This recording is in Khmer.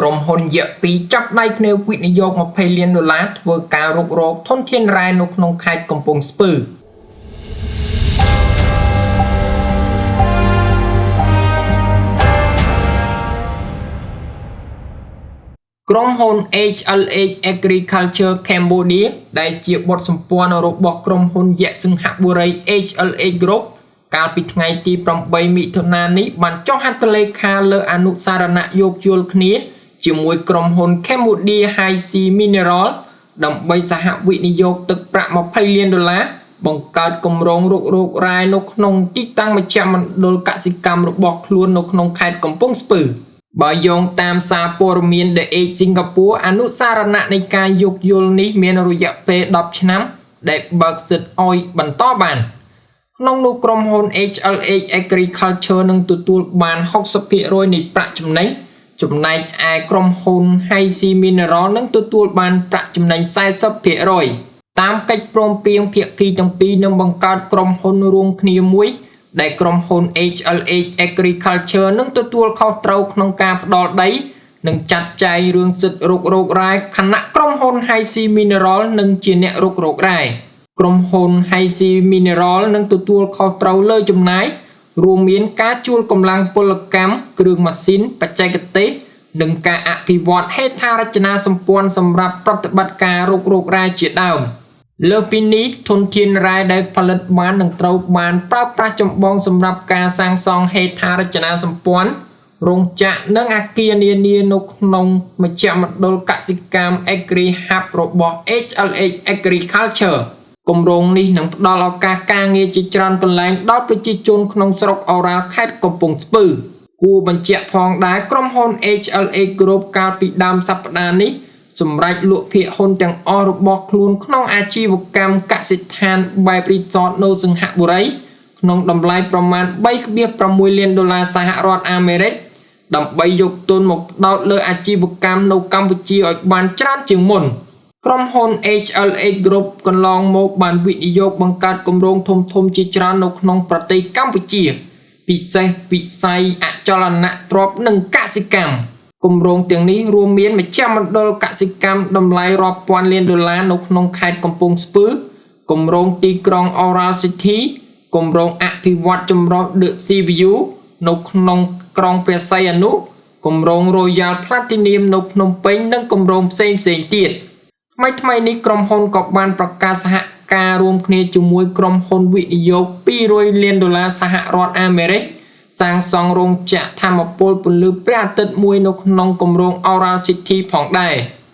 ក្រុមហ៊ុនយៈពីរចាប់ដៃគ្នាវិនិយោគ20លានដុល្លារធ្វើការរុករកធនធានរ៉ែនៅក្នុងខេត្តកំពង់ស្ពឺក្រុមហ៊ុន HLH Agriculture Cambodia ដែលជាបុតសម្ព័ន្ធរបស់ក្រុមហ៊ុនយៈសិង្ហបុរី HLH Group កាលពីថ្ងៃទី8មិថុនានេះបានចុះហត្ថលេខាលើអនុសារណៈយោគយល់គ្នា ជាមួយក្រុមហ៊ុន Cambodia High Sea Mineral ដើម្បីសហវិនិយោគទឹកប្រាក់20លានដុល្លារបង្កើតគម្រោងរុករករ៉ែនៅក្នុងទីតាំងមជ្ឈមណ្ឌលកសិកម្មរបស់ខ្លួននៅក្នុងខេត្តកំពង់ស្ពឺបើយោងតាមសារព័ត៌មាន The Age Singapore អនុសារណៈនៃការយោគយល់នេះមានរយៈពេល10ឆ្នាំ ដែលបើកសិទ្ធឲ្យបន្តបានក្នុងនោះក្រុមហ៊ុន HLH Agriculture នឹងទទួលបាន60%នៃប្រាក់ចំណេញ ចំណែកឯក្រុមហ៊ុន Haisi Mineral នឹងទទួលបានប្រាក់ចំណេញ40%តាមកិច្ចព្រមព្រៀងភាគីទាំងពីរនឹងបង្កើតក្រុមហ៊ុនរួមគ្នាមួយ ដែលក្រុមហ៊ុន HLH Agriculture នឹងទទួលខុសត្រូវក្នុងការផ្ដល់ដីនិងចាត់ចែងរឿងសិទ្ធិរុករករ៉ែខណៈក្រុមហ៊ុន Haisi Mineral នឹងជាអ្នករុករករ៉ែក្រុមហ៊ុន Haisi Mineral នឹងទទួលខុសត្រូវលើចំណាយ រួមមានការជួលកម្លាំងពលកម្មគ្រឿងម៉ាស៊ីនបច្ចេកទេសនិងការអភិវឌ្ឍហេដ្ឋារចនាសម្ព័ន្ធសម្រាប់ប្រតិបត្តិការរុករករ៉ែជាដើមលើពីនេះធនធានរ៉ែដែលផលិតបាននឹងត្រូវបានប្រើប្រាស់ចម្បងសម្រាប់ការសាងសង់ហេដ្ឋារចនាសម្ព័ន្ធរោងចក្រនិងអគារនានានៅក្នុងមជ្ឈមណ្ឌលកសិកម្ម Agri Hub របស់ HLH Agriculture គម្រោងនេះនឹងផ្ដល់ឱកាសការងារជាច្រើនកន្លែងដល់ប្រជាជនក្នុងស្រុកអូរ៉ាល់ខេត្តកំពង់ស្ពឺគួរបញ្ជាក់ផងដែរក្រុមហ៊ុន HLA Group កាលពីដើមសប្តាហ៍នេះសម្រាប់លក់ភាគហ៊ុនទាំងអស់របស់ខ្លួនក្នុងអាជីវកម្មកសិដ្ឋានបែបរីសតនៅសង្ហបុរីក្នុងតម្លៃប្រមាណ3.6លានដុល្លារសហរដ្ឋអាមេរិកដើម្បីយកទុនមកផ្ដោតលើអាជីវកម្មនៅកម្ពុជាឲ្យបានច្រើនជាងមុន។ ក្រុមហ៊ុន HLH Group កន្លងមកបានវិនិយោគបង្កើតគម្រោងធំធំជាច្រើននៅក្នុងប្រទេសកម្ពុជា ពិសេសវិស័យអចលនទ្រព្យនិងកសិកម្មគម្រោងទាំងនេះរួមមានមជ្ឈមណ្ឌលកសិកម្មតម្លៃរាប់ពាន់លានដុល្លារនៅក្នុងខេត្តកំពង់ស្ពឺគម្រោងទីក្រុង Oral City គម្រោងអភិវឌ្ឍចម្រុះ The Sea View នៅក្នុងក្រុងព្រះសីហនុគម្រោង Royal Platinum នៅភ្នំពេញនិងគម្រោងផ្សេងៗទៀត។ ថ្មីថ្មីនេះក្រុមហ៊ុនក៏បានប្រកាសសហការរួមគ្នាជាមួយក្រុមហ៊ុនវិនិយោគ200លានដុល្លារសហរដ្ឋអាមេរិកសាងសង់រោងចក្រធម្មពលពន្លឺព្រះអាទិត្យមួយនៅក្នុងគម្រោង Oral City ផងដែរ។